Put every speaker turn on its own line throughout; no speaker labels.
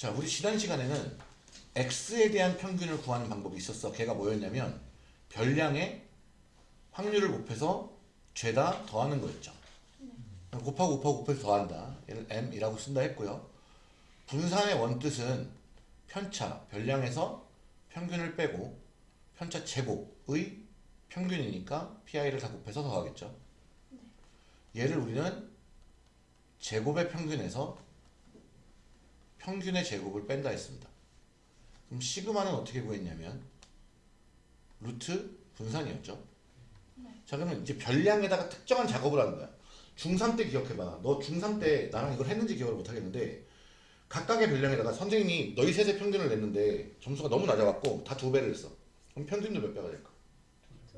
자, 우리 지난 시간에는 x에 대한 평균을 구하는 방법이 있었어. 걔가 뭐였냐면 별량의 확률을 곱해서 죄다 더하는 거였죠. 곱하고 곱하고 곱해서 더한다. 얘를 m이라고 쓴다 했고요. 분산의 원뜻은 편차, 별량에서 평균을 빼고 편차 제곱의 평균이니까 pi를 다 곱해서 더하겠죠. 얘를 우리는 제곱의 평균에서 평균의 제곱을 뺀다 했습니다. 그럼 시그마는 어떻게 구했냐면 루트 분산이었죠. 자 그러면 이제 별량에다가 특정한 작업을 하는 거야. 중3 때 기억해봐. 너 중3 때 나랑 이걸 했는지 기억을 못하겠는데 각각의 별량에다가 선생님이 너희 셋의 평균을 냈는데 점수가 너무 낮아갖고 다 두 배를 했어. 그럼 평균도 몇 배가 될까?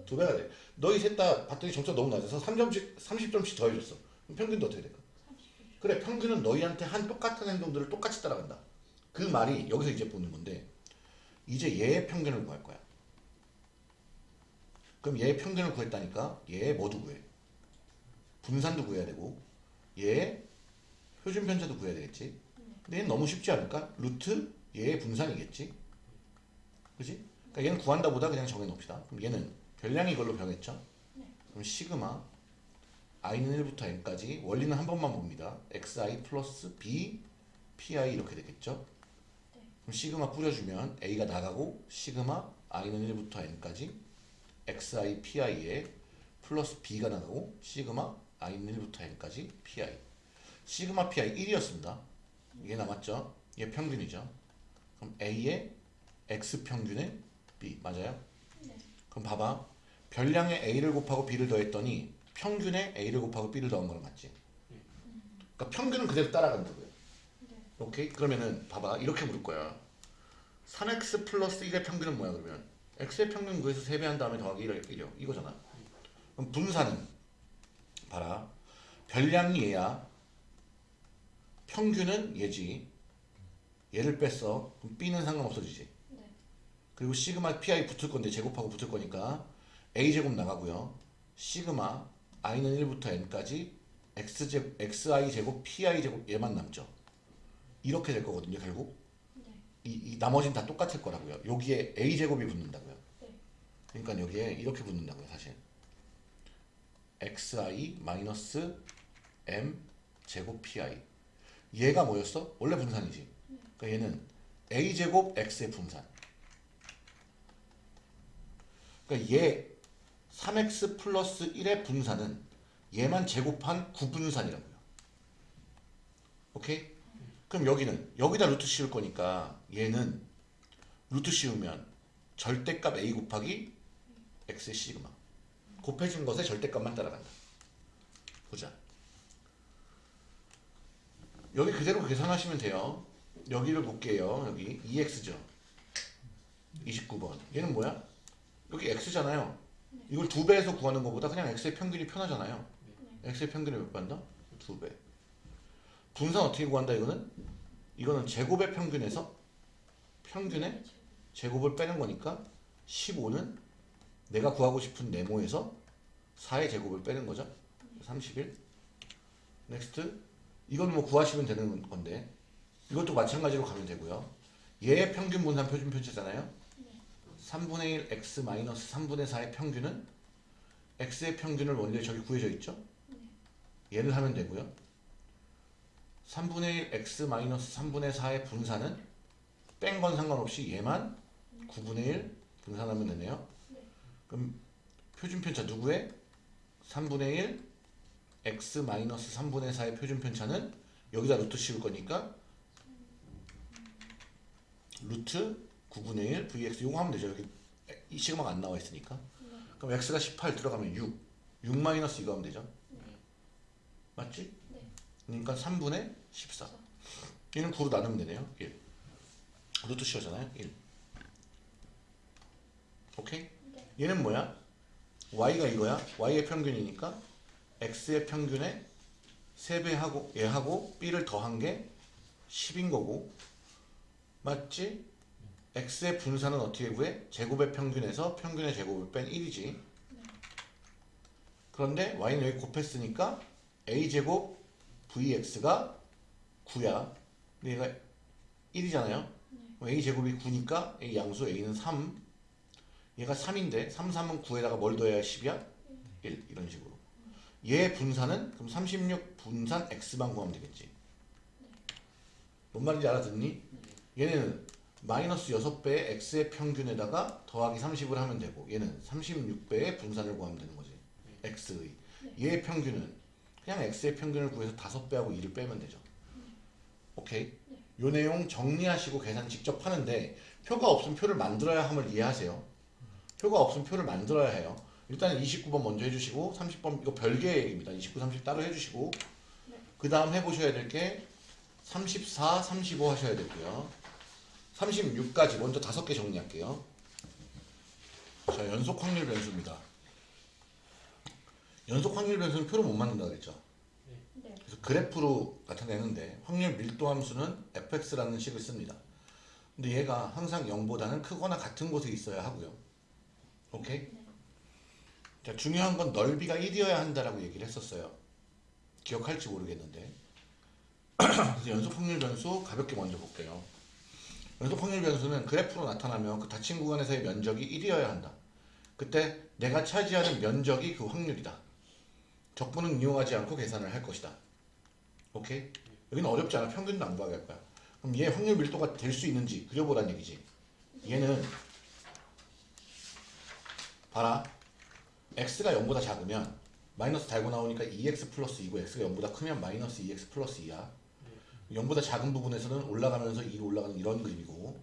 두 배가 돼. 너희 셋 다 봤더니 점수가 너무 낮아서 3점씩, 30점씩 더해줬어. 그럼 평균도 어떻게 될까? 그래 평균은 너희한테 한 똑같은 행동들을 똑같이 따라간다. 그 말이 여기서 이제 보는 건데 이제 얘의 평균을 구할 거야. 그럼 얘의 평균을 구했다니까 얘의 뭐도 구해? 분산도 구해야 되고 얘의 표준 편차도 구해야 되겠지. 근데 얘는 너무 쉽지 않을까? 루트 얘의 분산이겠지. 그지? 그러니까 얘는 구한다 보다 그냥 정해놓읍시다. 그럼 얘는 별량이 이걸로 병했죠. 그럼 시그마 i는 1부터 n까지 원리는 한 번만 봅니다. xi 플러스 b pi 이렇게 되겠죠. 그럼 시그마 뿌려주면 a가 나가고 시그마 i는 1부터 n까지 xi pi에 플러스 b가 나가고 시그마 i는 1부터 n까지 pi 시그마 pi 1이었습니다. 이게 남았죠. 얘 평균이죠. 그럼 a의 x 평균의 b 맞아요? 그럼 봐봐. 별량의 a를 곱하고 b를 더했더니 평균에 a를 곱하고 b를 더한 거랑 맞지? 그러니까 평균은 그대로 따라가는 거고요. 오케이? 그러면은 봐봐. 이렇게 물을 거야. 3x 플러스 1의 평균은 뭐야 그러면? x의 평균 구해서 3배한 다음에 더하기 1을 1이요. 이거잖아. 그럼 분산은 봐라. 별량이 얘야. 평균은 얘지. 얘를 뺐어. 그럼 b는 상관없어지지. 그리고 시그마 pi 붙을 건데 제곱하고 붙을 거니까 a 제곱 나가고요. 시그마 i는 1부터 n까지 x 제 xi 제곱 pi 제곱 얘만 남죠. 이렇게 될 거거든요, 결국. 이, 이 나머지는 다 똑같을 거라고요. 여기에 a 제곱이 붙는다고요. 그러니까 여기에 이렇게 붙는다고요, 사실. xi 마이너스 m 제곱 pi. 얘가 뭐였어? 원래 분산이지. 그러니까 얘는 a 제곱 x의 분산. 그러니까 얘 3x 플러스 1의 분산은 얘만 제곱한 9분산이라고요. 오케이? 그럼 여기는 여기다 루트 씌울 거니까 얘는 루트 씌우면 절대값 a 곱하기 x의 시그마 곱해진 것의 절대값만 따라간다. 보자. 여기 그대로 계산하시면 돼요. 여기를 볼게요. 여기 2x죠. 29번. 얘는 뭐야? 여기 x잖아요. 이걸 두 배에서 구하는 것보다 그냥 x의 평균이 편하잖아요. x의 평균이 몇 배한다? 두 배. 분산 어떻게 구한다 이거는? 이거는 제곱의 평균에서 평균의 제곱을 빼는 거니까 15는 내가 구하고 싶은 네모에서 4의 제곱을 빼는 거죠. 31. Next. 이건 뭐 구하시면 되는 건데 이것도 마찬가지로 가면 되고요. 얘의 평균 분산 표준 편차잖아요. 3분의 1 x 마이너스 3분의 4의 평균은 x의 평균을 원래 저기 구해져 있죠? 얘를 하면 되고요. 3분의 1 x 마이너스 3분의 4의 분산은 뺀 건 상관없이 얘만 9분의 1 분산하면 되네요. 그럼 표준 편차 누구의? 3분의 1 x 마이너스 3분의 4의 표준 편차는 여기다 루트 씌울 거니까 루트 9분의 1 vx 이거 하면 되죠. 여기 이 시그마가 안 나와 있으니까. 그럼 x가 18 들어가면 6. 6 마이너스 이거 하면 되죠. 맞지? 그러니까 3분의 14. 얘는 9로 나누면 되네요. 1. 루트 씌우잖아요. 1. 오케이? 얘는 뭐야? y가 이거야. y의 평균이니까 x의 평균에 3배 하고 얘하고 b를 더한 게 10인 거고 맞지? X의 분산은 어떻게 구해? 제곱의 평균에서 평균의 제곱을 뺀 1이지. 그런데 y는 여기 곱했으니까 a제곱 vx가 9야. 근데 얘가 1이잖아요. a 제곱이 9니까 a 양수 a는 3. 얘가 3인데 3, 3은 9에다가 뭘 더해야 10이야? 1 이런 식으로. 얘 분산은 그럼 36 분산 x만 구하면 되겠지. 뭔 말인지 알아듣니? 얘는 마이너스 6배의 x의 평균에다가 더하기 30을 하면 되고 얘는 36배의 분산을 구하면 되는 거지. x의. 얘의 평균은 그냥 x의 평균을 구해서 5배하고 2를 빼면 되죠. 오케이? 요 내용 정리하시고 계산 직접 하는데 표가 없으면 표를 만들어야 함을 이해하세요. 표가 없으면 표를 만들어야 해요. 일단 29번 먼저 해주시고 30번 이거 별개의 얘기입니다. 29, 30 따로 해주시고 그 다음 해보셔야 될 게 34, 35 하셔야 되고요. 36까지 먼저 다섯 개 정리할게요. 자 연속 확률 변수입니다. 연속 확률 변수는 표로 못 만든다 그랬죠.
네.
그래서 그래프로 나타내는데 확률 밀도 함수는 fx라는 식을 씁니다. 근데 얘가 항상 0보다는 크거나 같은 곳에 있어야 하고요. 오케이? 자, 중요한 건 넓이가 1이어야 한다라고 얘기를 했었어요. 기억할지 모르겠는데. 그래서 연속 확률 변수 가볍게 먼저 볼게요. 연속 확률 변수는 그래프로 나타나면 그 닫힌 구간에서의 면적이 1이어야 한다. 그때 내가 차지하는 면적이 그 확률이다. 적분은 이용하지 않고 계산을 할 것이다. 오케이? 여기는 어렵지 않아. 평균도 안 구하게 할 거야. 그럼 얘 확률 밀도가 될 수 있는지 그려보란 얘기지. 얘는 봐라. x가 0보다 작으면 마이너스 달고 나오니까 2x 플러스 2고 x가 0보다 크면 마이너스 2x 플러스 2야. 0보다 작은 부분에서는 올라가면서 2로 올라가는 이런 그림이고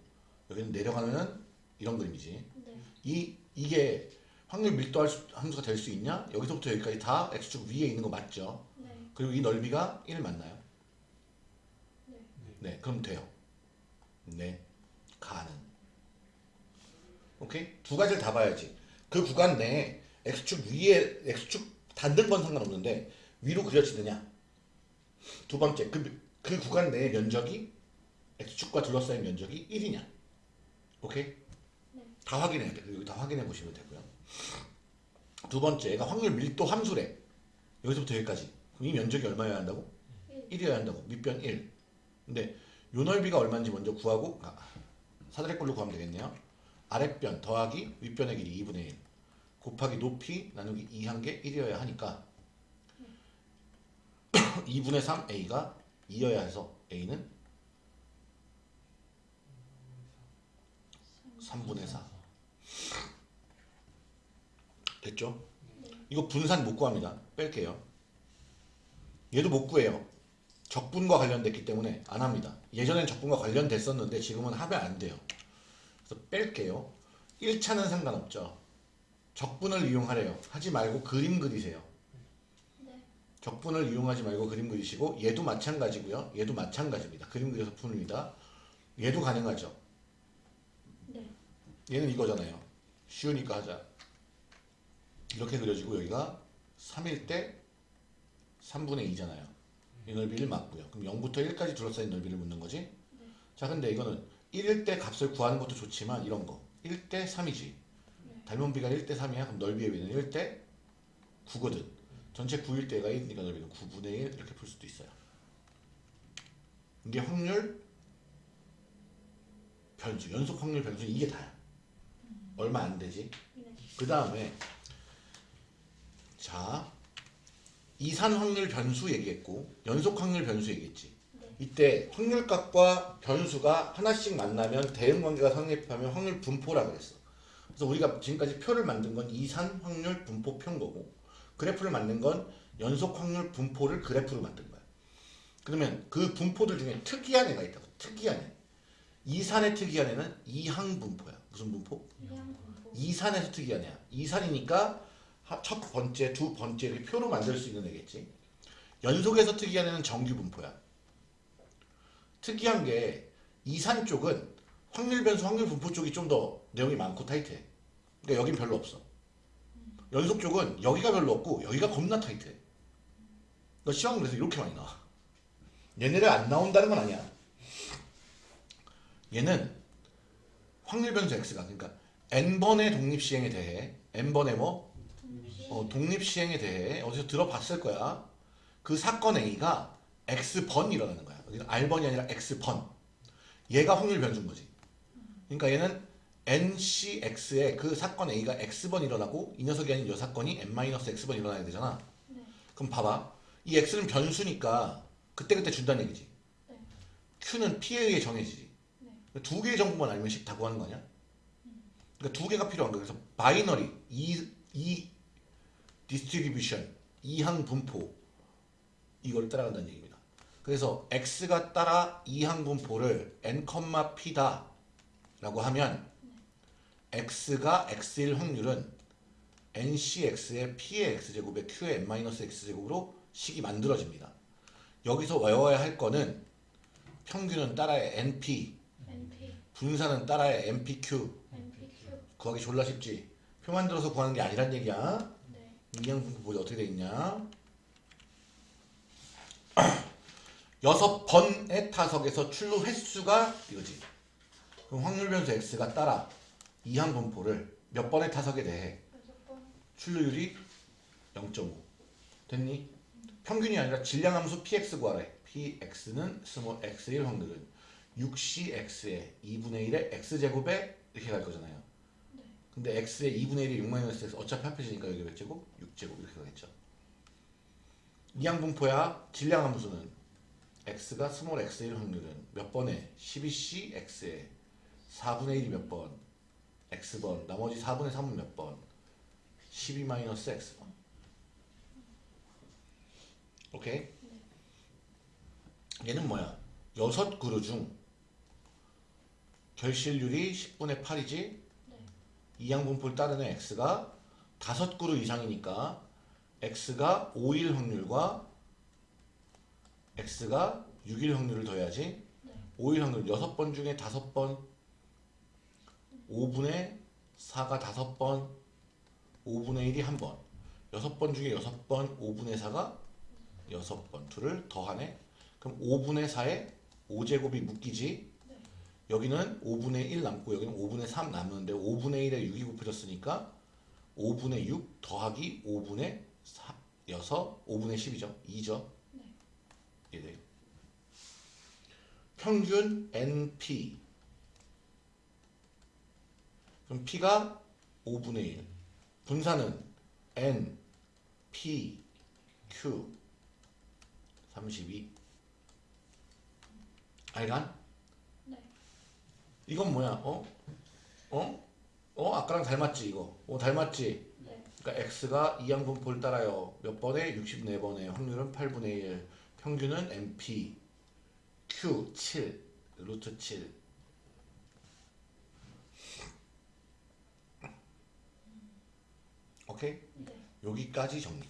여기는 내려가면 이런 그림이지.
네.
이 이게 확률 밀도 할 수- 함수가 될 수 있냐? 여기서부터 여기까지 다 x축 위에 있는 거 맞죠?
네.
그리고 이 넓이가 1 맞나요?
네.
네, 그럼 돼요. 네, 가능. 오케이? 두 가지를 다 봐야지. 그 구간 내에 x축 위에 x축 닿는 건 상관없는데 위로 그려지느냐? 두 번째, 그, 그 구간 내의 면적이 x축과 둘러싸인 면적이 1이냐? 오케이?
네.
다 확인해야 돼. 여기 다 확인해 보시면 되고요. 두 번째, 얘가 확률 밀도 함수래. 여기서부터 여기까지. 그럼 이 면적이 얼마여야 한다고?
1.
1이어야 한다고. 밑변 1. 근데 요 넓이가 얼마인지 먼저 구하고 아, 사다리꼴로 구하면 되겠네요. 아랫변 더하기 윗변의 길이 2분의 1 곱하기 높이 나누기 2 한 게 1이어야 하니까 2분의 3 a가 2여야 해서 a는 3분의 4 됐죠? 이거 분산 못 구합니다. 뺄게요. 얘도 못 구해요. 적분과 관련됐기 때문에 안 합니다. 예전엔 적분과 관련됐었는데 지금은 하면 안 돼요. 그래서 뺄게요. 1차는 상관없죠. 적분을 이용하래요. 하지 말고 그림 그리세요.
네.
적분을 이용하지 말고 그림 그리시고 얘도 마찬가지고요. 얘도 마찬가지입니다. 그림 그려서 풉니다. 얘도 가능하죠.
네.
얘는 이거잖아요. 쉬우니까 하자. 이렇게 그려지고 여기가 3일 때 3분의 2잖아요. 이 넓이를 맞고요. 그럼 0부터 1까지 둘러싸인 넓이를 묻는 거지. 자, 근데 이거는 1일 때 값을 구하는 것도 좋지만 이런 거 1대 3이지. 닮은 비가 1대 3이야. 그럼 넓이의 비는 1대 9거든. 전체 9일 때가 1이니까 넓이는 9분의 1 이렇게 풀 수도 있어요. 이게 확률 변수, 연속 확률 변수 이게 다야. 얼마 안 되지.
네.
그 다음에 자 이산 확률 변수 얘기했고 연속 확률 변수 얘기했지.
네.
이때 확률값과 변수가 하나씩 만나면 대응 관계가 성립하면 확률 분포라 그랬어. 그래서 우리가 지금까지 표를 만든 건 이산 확률 분포 표인 거고 그래프를 만든 건 연속 확률 분포를 그래프로 만든 거야. 그러면 그 분포들 중에 특이한 애가 있다고. 특이한 애. 이산의 특이한 애는 이항 분포야. 무슨 분포? 이산에서 특이한 애야. 이산이니까 하- 첫 번째, 두 번째 이렇게 표로 만들 수 있는 애겠지. 연속에서 특이한 애는 정규 분포야. 특이한 게 이산 쪽은 확률 변수, 확률 분포 쪽이 좀 더 내용이 많고 타이트해. 그러니까 여긴 별로 없어. 연속 쪽은 여기가 별로 없고 여기가 겁나 타이트해. 그러니까 시험 그래서 이렇게 많이 나와. 얘네를 안 나온다는 건 아니야. 얘는 확률 변수 x가 그러니까 n번의 독립 시행에 대해 n번의 뭐. 어, 독립 시행에 대해 어디서 들어봤을 거야. 그 사건 A가 X번 일어나는 거야. 여기는 R번이 아니라 X번. 얘가 확률 변수인 거지. 그러니까 얘는 NCX에 그 사건 A가 X번 일어나고 이 녀석이 아닌 이 사건이 N-X번 일어나야 되잖아.
네.
그럼 봐봐. 이 X는 변수니까 그때그때 준다는 얘기지.
네.
Q는 P에 의해 정해지지.
네.
두 개의 정보만 알면 식 다 구하는 거 아니야? 그러니까 두 개가 필요한 거야. 그래서 binary, 이, 이 distribution, 이항 분포 이걸 따라간다는 얘기입니다. 그래서 x가 따라 이항 분포를 n, p다 라고 하면 x가 x일 확률은 ncx의 p의 x제곱에 q의 n-x제곱으로 식이 만들어집니다. 여기서 외워야 할 거는 평균은 따라의 np,
NP,
분산은 따라의 npq
NPQ.
구하기 졸라 쉽지. 표 만들어서 구하는 게 아니란 얘기야.
네.
이항 분포 보자 어떻게 돼 있냐? 여섯 번의 타석에서 출루 횟수가 이거지. 그럼 확률 변수 x가 따라 이항 분포를 몇 번의 타석에 대해. 출루율이 0.5 됐니? 평균이 아니라 질량 함수 px 구하래. px는 small x일 확률은 6cx의 2분의 1의 x제곱에 이렇게 갈 거잖아요.
네.
근데 x의 2분의 1이 6-x 어차피 합해지니까 여기 몇 제곱? 6제곱 이렇게 가겠죠. 이항분포야 질량 함수는 x가 small x일 확률은 몇 번에 12c x에 4분의 1이 몇 번? X번 나머지 4분의 3은 몇 번? 12 마이너스 x번 오케이? 얘는 뭐야? 여섯 그루 중 결실률이 10분의 8이지?
네.
이항분포를 따르는 x가 다섯 그루 이상이니까 x가 5일 확률과 x가 6일 확률을 더해야지
네.
5일 확률 6번 중에 5번 5분의 4가 5번 5분의 1이 1번 6번 중에 6번 5분의 4가 6번 둘을 더하네 그럼 5분의 4에 5제곱이 묶이지
네.
여기는 5분의 1 남고 여기는 5분의 3 남는데 5분의 1에 6이 곱해졌으니까 5분의 6 더하기 5분의 4, 6, 5분의 10이죠. 2죠.
네.
이래. 평균 NP 그럼 P가 5분의 1 분산은 N, P, Q 32 알간?
네.
이건 뭐야? 어? 어? 어? 아까랑 닮았지 이거. 어 닮았지?
네.
그러니까 x가 이항분포를 따라요. 몇 번에? 64번에. 확률은 8분의 1. 평균은 np. q 7. 루트 7. 오케이?
네.
여기까지 정리.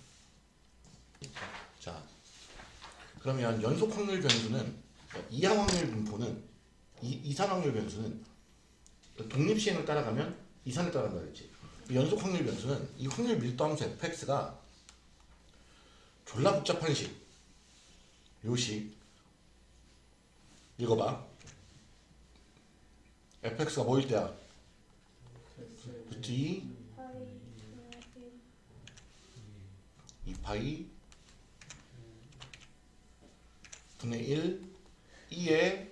자, 그러면 연속 확률 변수는 이항 확률 분포는 이, 이산 확률 변수는 독립 시행을 따라가면 이산을 따라간다 그랬지. 연속 확률 변수는 이 확률 밀도 함수 fx가 졸라 복잡한 식. 요식 읽어봐. fx가 뭐일 때야? 2
파이 분의 1.
2파이 분의 1 2에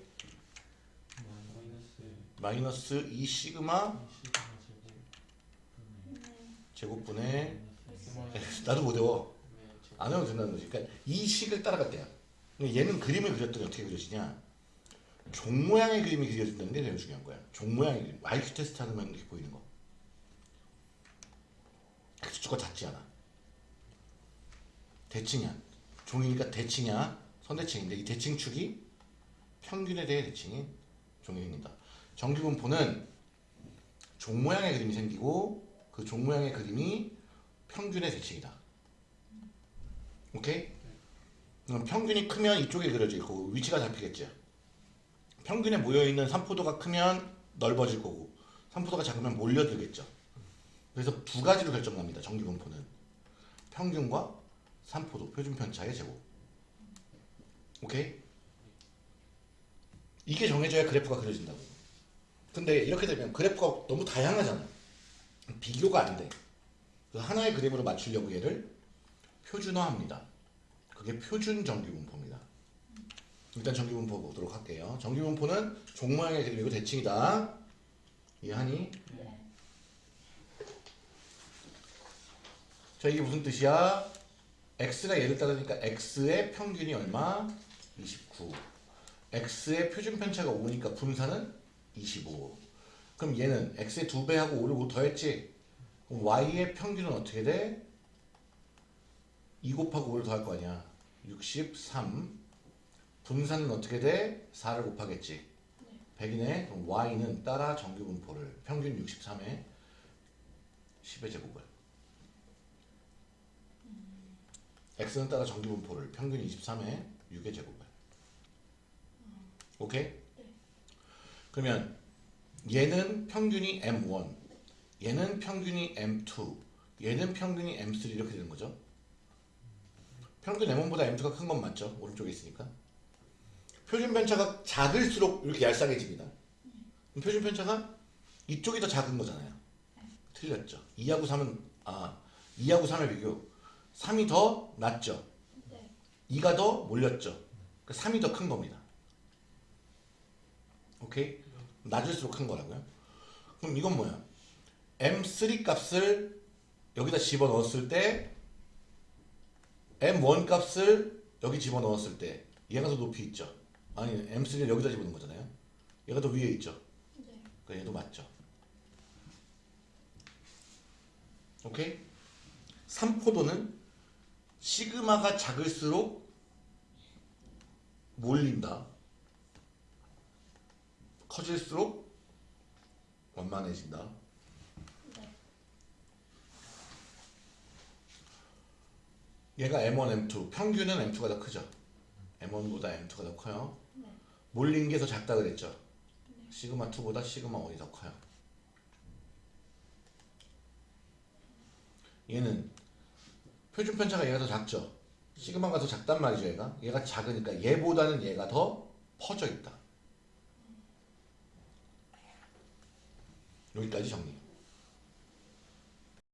마이너스 2 시그마
네.
제곱분의. 나도 못 외워. 안 외워도 된다는 거지. 그러니까 이 식을 때야 근데 얘는 그림을 그렸더니 어떻게 그려지냐? 종 모양의 그림이 그려진다는 게 제일 중요한 거야. 종 모양의 그림. IQ 테스트 하면 이렇게 보이는 거. X축과 같지 않아 대칭이야 종이니까 대칭이야 선대칭인데 이 대칭축이 평균에 대해 대칭이 종이 생긴다 정규분포는 종 모양의 그림이 생기고 그 종 모양의 그림이 평균의 대칭이다. 오케이? 그럼 평균이 크면 이쪽에 그려져 있고 위치가 잡히겠죠. 평균에 모여 있는 삼포도가 크면 넓어질 거고 삼포도가 작으면 몰려들겠죠. 그래서 두 가지로 결정납니다. 정규분포는 평균과 삼포도 표준 편차의 제곱. 오케이? 이게 정해져야 그래프가 그려진다고. 근데 이렇게 되면 그래프가 너무 다양하잖아. 비교가 안 돼. 그 하나의 그림으로 맞추려고 얘를 표준화합니다. 그게 표준 정규분포입니다. 일단 정규분포 보도록 할게요. 정규분포는 종 모양의 그림이고 대칭이다. 이해하니?
네.
자 이게 무슨 뜻이야? X가 얘를 따르니까 x의 평균이 얼마? 29 x의 표준 편차가 5니까 분산은 25 그럼 얘는 x의 2배하고 5를 5 더했지? 그럼 y의 평균은 어떻게 돼? 2 곱하고 5를 더할 거 아니야 63 분산은 어떻게 돼? 4를 곱하겠지 100이네 그럼 y는 따라 정규분포를 평균 63에 10의 제곱을 x는 따라 정규분포를 평균 23에 6의 제곱을. 오케이? 그러면 얘는 평균이 m1 얘는 평균이 m2 얘는 평균이 m3 이렇게 되는 거죠? 평균 m1보다 m2가 큰 건 맞죠? 오른쪽에 있으니까. 표준 편차가 작을수록 이렇게 얄쌍해집니다. 그럼 표준 편차가 이쪽이 더 작은 거잖아요. 틀렸죠? 2하고 3은 아 2하고 3의 비교 3이 더 낮죠
네.
2가 더 몰렸죠. 그 3이 더 큰 겁니다. 오케이? 낮을수록 큰 거라고요. 그럼 이건 뭐야? M3 값을 여기다 집어넣었을 때 M1 값을 여기 집어넣었을 때 얘가 더 높이 있죠. 아니 M3를 여기다 집어넣은 거잖아요. 얘가 더 위에 있죠.
네.
그러니까 얘도 맞죠. 오케이? 3포도는 시그마가 작을수록 몰린다. 커질수록 원만해진다.
네.
얘가 M1, M2. 평균은 M2가 더 크죠. M1보다 M2가 더 커요.
네.
몰린 게 더 작다 그랬죠. 시그마 2보다 시그마 1이 더 커요. 얘는 표준 편차가 얘가 더 작죠. 시그마가 더 작단 말이죠, 얘가. 얘가 작으니까 얘보다는 얘가 더 퍼져 있다. 여기까지 정리.